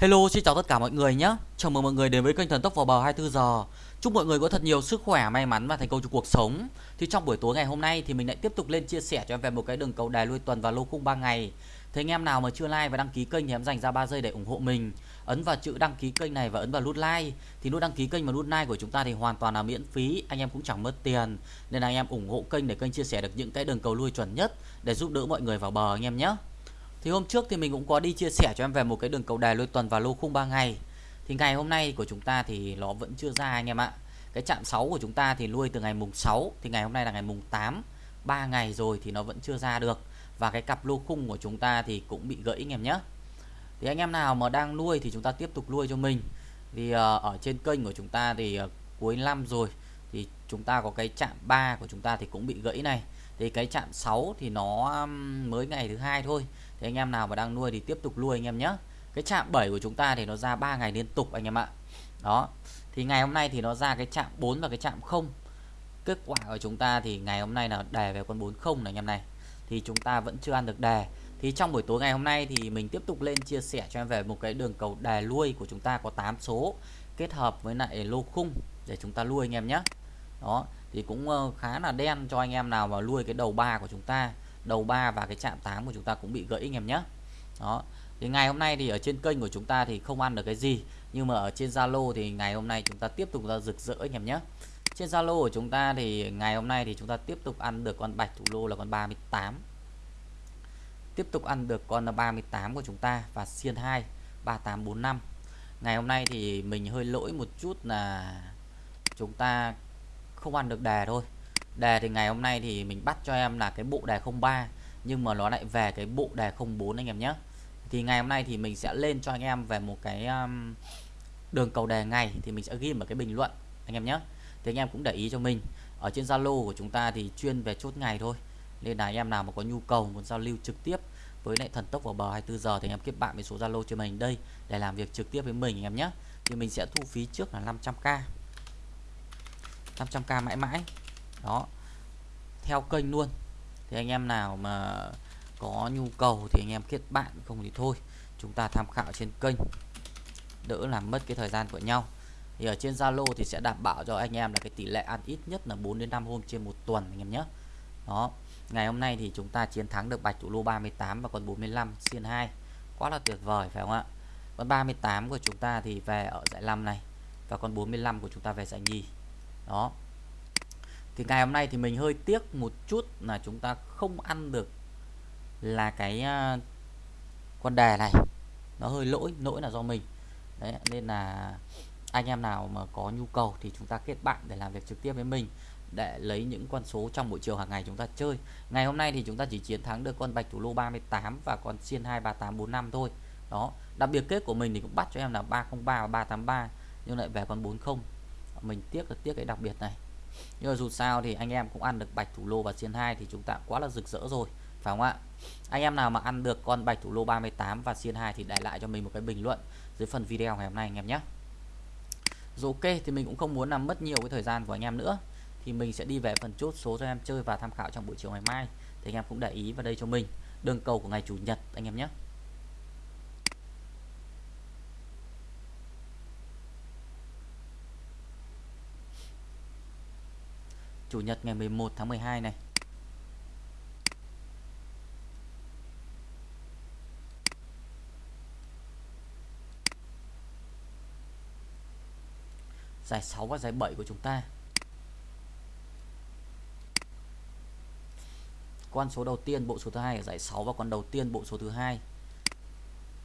Hello, xin chào tất cả mọi người nhé. Chào mừng mọi người đến với kênh Thần Tốc vào bờ 24 giờ. Chúc mọi người có thật nhiều sức khỏe, may mắn và thành công trong cuộc sống. Thì trong buổi tối ngày hôm nay thì mình lại tiếp tục lên chia sẻ cho em về một cái đường cầu đài lui tuần và lô khung 3 ngày. Thế anh em nào mà chưa like và đăng ký kênh thì em dành ra 3 giây để ủng hộ mình. Ấn vào chữ đăng ký kênh này và ấn vào nút like. Thì nút đăng ký kênh và nút like của chúng ta thì hoàn toàn là miễn phí, anh em cũng chẳng mất tiền. Nên là anh em ủng hộ kênh để kênh chia sẻ được những cái đường cầu lui chuẩn nhất để giúp đỡ mọi người vào bờ anh em nhé. Thì hôm trước thì mình cũng có đi chia sẻ cho em về một cái đường cầu đài lôi tuần và lô khung 3 ngày. Thì ngày hôm nay của chúng ta thì nó vẫn chưa ra anh em ạ. Cái chạm 6 của chúng ta thì nuôi từ ngày mùng 6 thì ngày hôm nay là ngày mùng 8. 3 ngày rồi thì nó vẫn chưa ra được. Và cái cặp lô khung của chúng ta thì cũng bị gãy anh em nhé. Thì anh em nào mà đang nuôi thì chúng ta tiếp tục nuôi cho mình. Vì uh, ở trên kênh của chúng ta thì uh, cuối năm rồi thì chúng ta có cái chạm 3 của chúng ta thì cũng bị gãy này. Thì cái chạm 6 thì nó mới ngày thứ hai thôi thì anh em nào mà đang nuôi thì tiếp tục nuôi anh em nhé. Cái chạm 7 của chúng ta thì nó ra 3 ngày liên tục anh em ạ. Đó. Thì ngày hôm nay thì nó ra cái chạm 4 và cái chạm 0 kết quả của chúng ta thì ngày hôm nay là đề về con 40 này anh em này. Thì chúng ta vẫn chưa ăn được đề thì trong buổi tối ngày hôm nay thì mình tiếp tục lên chia sẻ cho em về một cái đường cầu đề nuôi của chúng ta có 8 số kết hợp với lại lô khung để chúng ta nuôi anh em nhé. Đó. Thì cũng ờ, khá là đen cho anh em nào mà nuôi cái đầu ba của chúng ta đầu 3 và cái chạm 8 của chúng ta cũng bị gãy anh em nhé. Đó. Thì ngày hôm nay thì ở trên kênh của chúng ta thì không ăn được cái gì, nhưng mà ở trên Zalo thì ngày hôm nay chúng ta tiếp tục ra rực rỡ anh em nhé. Trên Zalo của chúng ta thì ngày hôm nay thì chúng ta tiếp tục ăn được con bạch thủ lô là con 38 tiếp tục ăn được con là 38 của chúng ta và xiên 2 3845 ngày hôm nay thì mình hơi lỗi một chút là chúng ta không ăn được đề thôi đề thì ngày hôm nay thì mình bắt cho em là cái bộ đề 03 nhưng mà nó lại về cái bộ đề 04 anh em nhé. Thì ngày hôm nay thì mình sẽ lên cho anh em về một cái um, đường cầu đề ngày thì mình sẽ ghi ở cái bình luận anh em nhé. Thì anh em cũng để ý cho mình ở trên Zalo của chúng ta thì chuyên về chốt ngày thôi nên là anh em nào mà có nhu cầu muốn giao lưu trực tiếp với lại thần tốc vào bờ 24 giờ thì anh em kết bạn với số Zalo cho mình đây để làm việc trực tiếp với mình anh em nhé. Thì mình sẽ thu phí trước là 500k 500k mãi mãi đó. Theo kênh luôn. Thì anh em nào mà có nhu cầu thì anh em kết bạn, không thì thôi. Chúng ta tham khảo trên kênh. Đỡ làm mất cái thời gian của nhau. Thì ở trên Zalo thì sẽ đảm bảo cho anh em là cái tỷ lệ ăn ít nhất là 4 đến 5 hôm trên một tuần anh em nhé. Đó. Ngày hôm nay thì chúng ta chiến thắng được bạch thủ lô 38 và còn 45 xiên 2 quá là tuyệt vời, phải không ạ? Con 38 của chúng ta thì về ở giải 5 này và con 45 của chúng ta về giải nhì. Đó thì ngày hôm nay thì mình hơi tiếc một chút là chúng ta không ăn được là cái à, con đề này. Nó hơi lỗi lỗi là do mình. Đấy, nên là anh em nào mà có nhu cầu thì chúng ta kết bạn để làm việc trực tiếp với mình, để lấy những con số trong buổi chiều hàng ngày chúng ta chơi. Ngày hôm nay thì chúng ta chỉ chiến thắng được con bạch thủ lô 38 và con xiên 23845 thôi. Đó, đặc biệt kết của mình thì cũng bắt cho em là 303 và 383 nhưng lại về con 40 mình tiếc là tiếc cái đặc biệt này nhưng mà dù sao thì anh em cũng ăn được bạch thủ lô và xiên 2 thì chúng ta quá là rực rỡ rồi, phải không ạ? Anh em nào mà ăn được con bạch thủ lô 38 và xiên 2 thì để lại cho mình một cái bình luận dưới phần video ngày hôm nay anh em nhé. Rồi ok thì mình cũng không muốn làm mất nhiều cái thời gian của anh em nữa. Thì mình sẽ đi về phần chốt số cho em chơi và tham khảo trong buổi chiều ngày mai. Thì anh em cũng để ý vào đây cho mình. Đường cầu của ngày chủ nhật anh em nhé. Chủ nhật ngày 11 tháng 12 này. Giải 6 và giải 7 của chúng ta. Con số đầu tiên, bộ số thứ hai ở giải 6 và con đầu tiên, bộ số thứ hai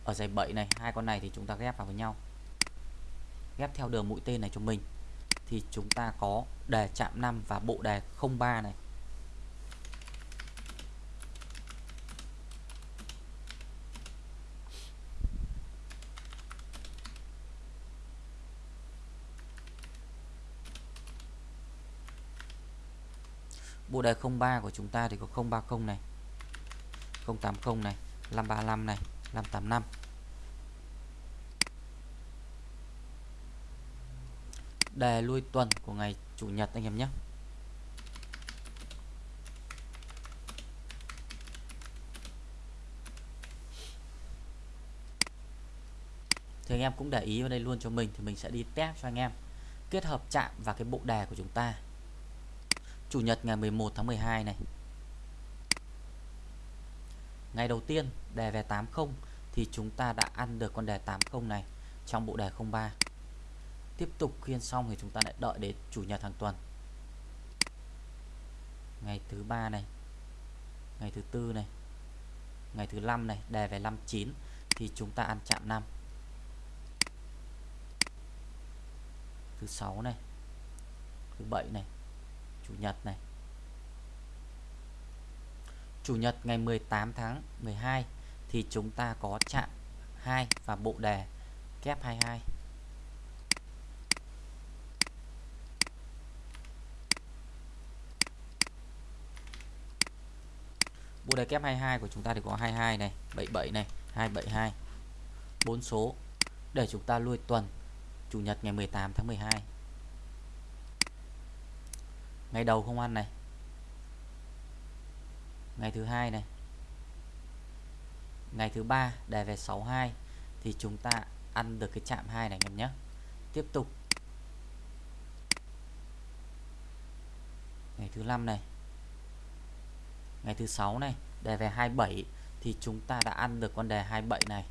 ở giải 7 này. Hai con này thì chúng ta ghép vào với nhau. Ghép theo đường mũi tên này cho mình thì chúng ta có đề chạm 5 và bộ đề 03 này. Bộ đề 03 của chúng ta thì có 030 này 080 này 535 này 585 đề lui tuần của ngày chủ nhật anh em nhé. Thì anh em cũng để ý vào đây luôn cho mình thì mình sẽ đi test cho anh em kết hợp chạm và cái bộ đề của chúng ta. Chủ nhật ngày 11 tháng 12 này. Ngày đầu tiên, đề về 80 thì chúng ta đã ăn được con đề 80 này trong bộ đề 03 Tiếp tục khiên xong thì chúng ta lại đợi đến chủ nhật hàng tuần. Ngày thứ ba này, Ngày thứ tư này, Ngày thứ năm này đề về 59 thì chúng ta ăn chạm 5 thứ sáu này, thứ bảy này, chủ nhật này. Chủ nhật ngày 18 tháng 12 thì chúng ta có chạm 2 và bộ đề kép 22 bộ đề kép 22 của chúng ta thì có 22 này 77 này 272 bốn số. Để chúng ta lui tuần, Chủ nhật ngày 18 tháng 12 Ngày đầu không ăn này. Ngày thứ hai này. Ngày thứ ba đề về 62 Thì chúng ta ăn được cái chạm 2 này anh em nhé. Tiếp tục. Ngày thứ năm này. Ngày thứ sáu này, Đề về 27 Thì chúng ta đã ăn được con đề 27 này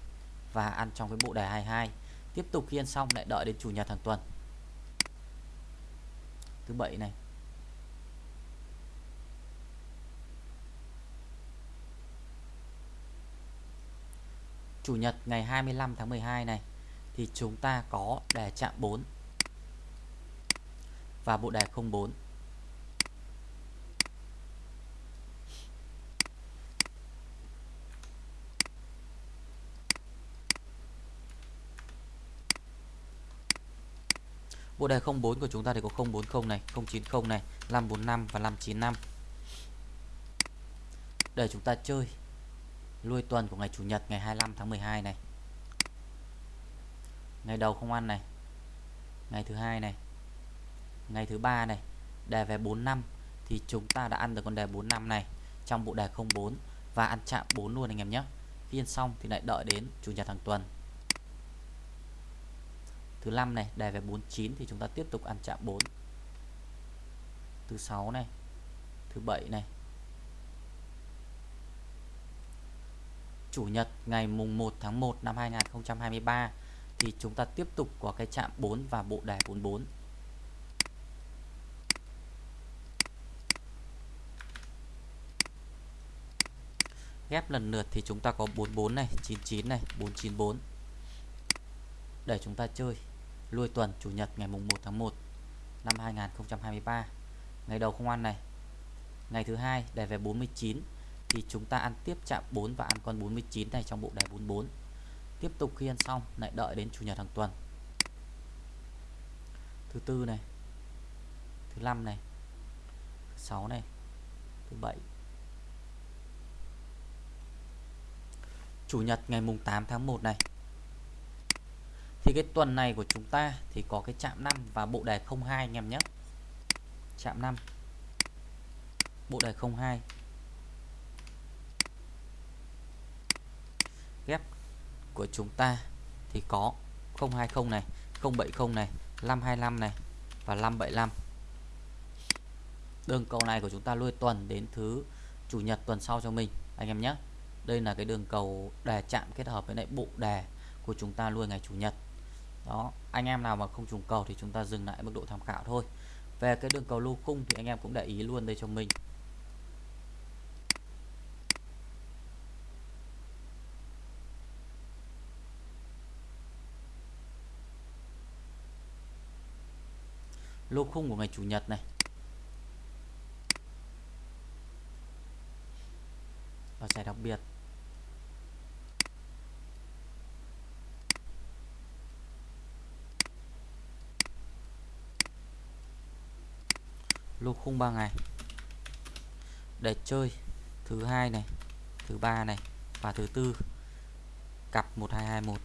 Và ăn trong cái bộ đề 22 tiếp tục khi ăn xong lại đợi đến chủ nhật hàng tuần. Thứ bảy này. Chủ nhật ngày 25 tháng 12 này thì chúng ta có đề chạm 4 và bộ đề 04 Bộ đề 04 của chúng ta thì có 040 này, 090 này, 545 và 595. Để chúng ta chơi lui tuần của ngày Chủ nhật ngày 25 tháng 12 này. Ngày đầu không ăn này. Ngày thứ hai này. Ngày thứ ba này, đề về 45 thì chúng ta đã ăn được con đề 45 này trong bộ đề 04 và ăn chạm 4 luôn anh em nhé. Phiên xong thì lại đợi đến Chủ nhật hàng tuần thứ năm này đề về 49 thì chúng ta tiếp tục ăn chạm 4 thứ sáu này, thứ bảy này. Chủ nhật, ngày mùng 1 tháng 1 năm 2023 thì chúng ta tiếp tục có cái chạm 4 và bộ đề 44 ghép lần lượt thì chúng ta có 44 này 99 này 494 để chúng ta chơi lui tuần, chủ nhật ngày mùng 1 tháng 1 năm 2023 ngày đầu không ăn này. Ngày thứ hai đề về 49 thì chúng ta ăn tiếp chạm 4 và ăn con 49 này trong bộ đề 44 tiếp tục khi ăn xong, lại đợi đến chủ nhật hàng tuần. Thứ tư này, thứ năm này, thứ sáu này, thứ bảy. Chủ nhật ngày mùng 8 tháng 1 này thì cái tuần này của chúng ta thì có cái chạm 5 và bộ đề 02 anh em nhé. Chạm 5 bộ đề 02 ghép của chúng ta thì có 020 này 070 này 525 này và 575 đường cầu này của chúng ta lui tuần đến thứ chủ nhật tuần sau cho mình, anh em nhé. Đây là cái đường cầu đề chạm kết hợp với lại bộ đề của chúng ta luôn ngày chủ nhật đó, anh em nào mà không trùng cầu thì chúng ta dừng lại mức độ tham khảo thôi. Về cái đường cầu lô cung thì anh em cũng để ý luôn đây cho mình. Lô khung của ngày chủ nhật này. Và giải đặc biệt. Lô khung 3 ngày. Để chơi thứ hai này, thứ ba này và thứ tư. Cặp 1221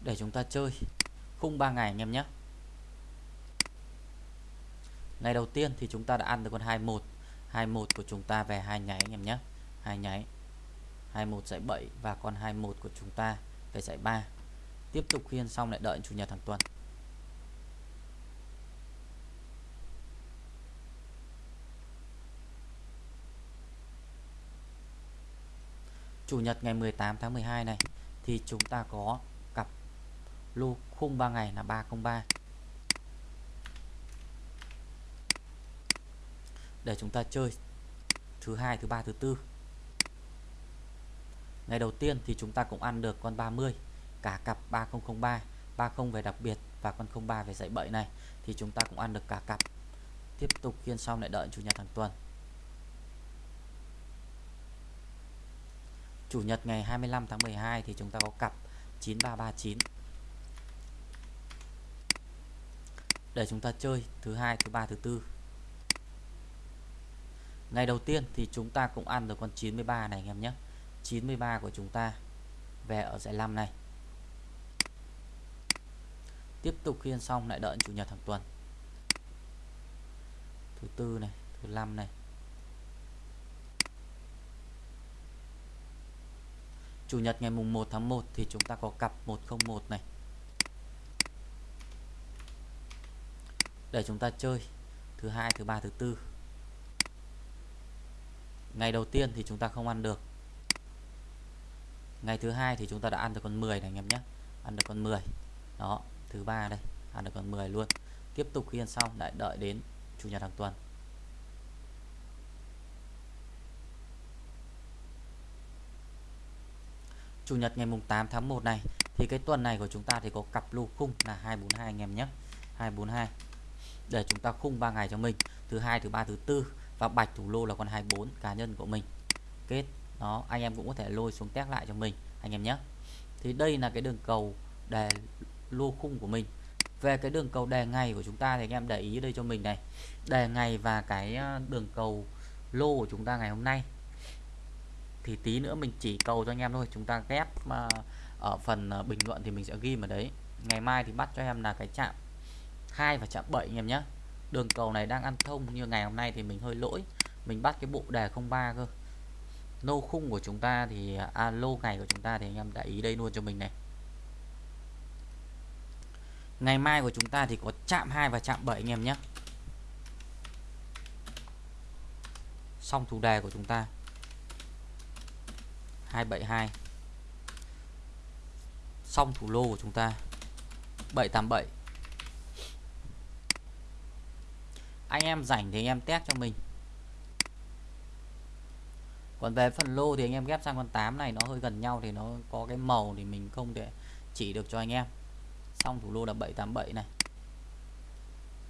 để chúng ta chơi khung 3 ngày anh em nhé. Ngày đầu tiên thì chúng ta đã ăn được con 21 21 của chúng ta về hai nháy anh em nhé. Hai nháy. 21 giải 7 và con 21 của chúng ta về giải 3 tiếp tục khiên xong lại đợi chủ nhật hàng tuần. Chủ nhật ngày 18 tháng 12 này, thì chúng ta có cặp lô khung 3 ngày là 303 để chúng ta chơi thứ hai, thứ ba, thứ tư ngày đầu tiên thì chúng ta cũng ăn được con 30 cả cặp 3003 30 về đặc biệt và con 03 về dạy bậy này, thì chúng ta cũng ăn được cả cặp. Tiếp tục khiên xong lại đợi chủ nhật hàng tuần. Chủ nhật ngày 25 tháng 12 thì chúng ta có cặp 9339 để chúng ta chơi thứ hai, thứ ba, thứ tư. Ngày đầu tiên thì chúng ta cũng ăn được con 93 này, anh em nhé. 93 của chúng ta về ở dãy 5 này. Tiếp tục khiên xong lại đợi chủ nhật hàng tuần. Thứ tư này, thứ năm này. Chủ nhật ngày mùng 1 tháng 1 thì chúng ta có cặp 101 này. Để chúng ta chơi thứ hai, thứ ba, thứ tư. Ngày đầu tiên thì chúng ta không ăn được ngày thứ hai thì chúng ta đã ăn được con 10 này anh em nhé. Ăn được con 10 đó, thứ ba đây, ăn được con 10 luôn. Tiếp tục khi ăn xong, lại đợi đến chủ nhật hàng tuần. Chủ nhật ngày mùng 8 tháng 1 này, thì cái tuần này của chúng ta thì có cặp lô khung là 242 anh em nhé. 242 để chúng ta khung 3 ngày cho mình. Thứ hai, thứ ba, thứ tư và bạch thủ lô là con 24 cá nhân của mình. Kết đó, anh em cũng có thể lôi xuống test lại cho mình, anh em nhé. Thì đây là cái đường cầu đề lô khung của mình. Về cái đường cầu đề ngày của chúng ta thì anh em để ý đây cho mình này. Đề ngày và cái ờ, đường cầu lô của chúng ta ngày hôm nay. Thì tí nữa mình chỉ cầu cho anh em thôi, chúng ta ghép mà ở phần ờ, bình luận thì mình sẽ ghi mà đấy. Ngày mai thì bắt cho em là cái chạm 2 và chạm 7 anh em nhé. Đường cầu này đang ăn thông như ngày hôm nay thì mình hơi lỗi. Mình bắt cái bộ đề 03 cơ nô khung của chúng ta thì à, lô ngày của chúng ta thì anh em đã ý đây luôn cho mình này. Ngày mai của chúng ta thì có chạm 2 và chạm 7 anh em nhé. Xong thủ đề của chúng ta. 272 xong thủ lô của chúng ta. 787 anh em rảnh thì anh em test cho mình còn về phần lô thì anh em ghép sang con 8 này, nó hơi gần nhau thì nó có cái màu thì mình không thể chỉ được cho anh em. Xong thủ lô là 787 này.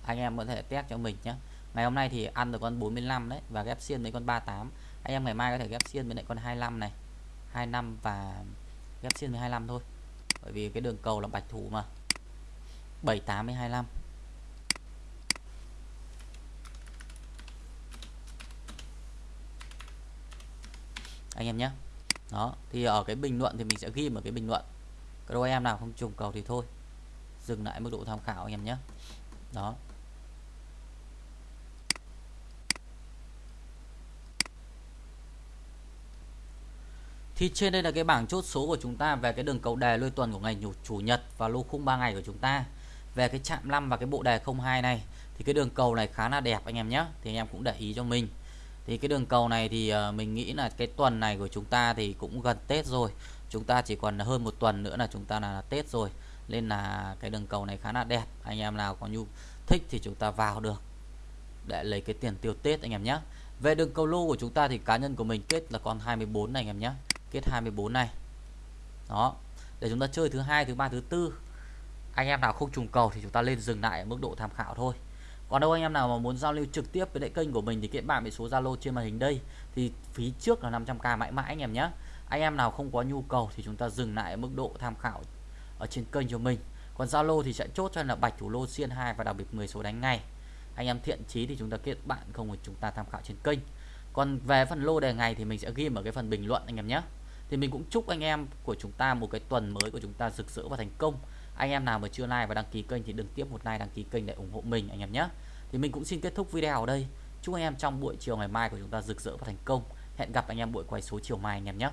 Anh em có thể test cho mình nhé ngày hôm nay thì ăn được con 45 đấy và ghép xiên với con 38 anh em ngày mai có thể ghép xiên với lại con 25 này. 25 và ghép xiên với 25 thôi. Bởi vì cái đường cầu là bạch thủ mà. 78 với 25 anh em nhé đó, thì ở cái bình luận thì mình sẽ ghi một cái bình luận các đôi em nào không trùng cầu thì thôi dừng lại mức độ tham khảo anh em nhé đó Thì trên đây là cái bảng chốt số của chúng ta về cái đường cầu đề lôi tuần của ngày chủ nhật và lô khung 3 ngày của chúng ta. Về cái chạm 5 và cái bộ đề 02 này, thì cái đường cầu này khá là đẹp anh em nhé. Thì anh em cũng để ý cho mình. Thì cái đường cầu này thì ờ, mình nghĩ là cái tuần này của chúng ta thì cũng gần Tết rồi. Chúng ta chỉ còn hơn một tuần nữa là chúng ta là, là Tết rồi. Nên là cái đường cầu này khá là đẹp. Anh em nào có nhu thích thì chúng ta vào được để lấy cái tiền tiêu Tết anh em nhé. Về đường cầu lô của chúng ta thì cá nhân của mình kết là con 24 này anh em nhé kết 24 này đó để chúng ta chơi thứ hai thứ ba thứ tư anh em nào không trùng cầu thì chúng ta lên dừng lại ở mức độ tham khảo thôi còn đâu anh em nào mà muốn giao lưu trực tiếp với lại kênh của mình thì kết bạn với số Zalo trên màn hình đây. Thì phí trước là 500k mãi mãi anh em nhé. Anh em nào không có nhu cầu thì chúng ta dừng lại ở mức độ tham khảo ở trên kênh cho mình. Còn Zalo thì sẽ chốt cho là bạch thủ lô xiên 2 và đặc biệt 10 số đánh ngay. Anh em thiện chí thì chúng ta kết bạn không thì chúng ta tham khảo trên kênh. Còn về phần lô đề ngày thì mình sẽ ghi ở cái phần bình luận anh em nhé. Thì mình cũng chúc anh em của chúng ta một cái tuần mới của chúng ta rực rỡ và thành công anh em nào mà chưa like và đăng ký kênh thì đừng tiếp một like, đăng ký kênh để ủng hộ mình, anh em nhé. Thì mình cũng xin kết thúc video ở đây. Chúc anh em trong buổi chiều ngày mai của chúng ta rực rỡ và thành công. Hẹn gặp anh em buổi quay số chiều mai, anh em nhé.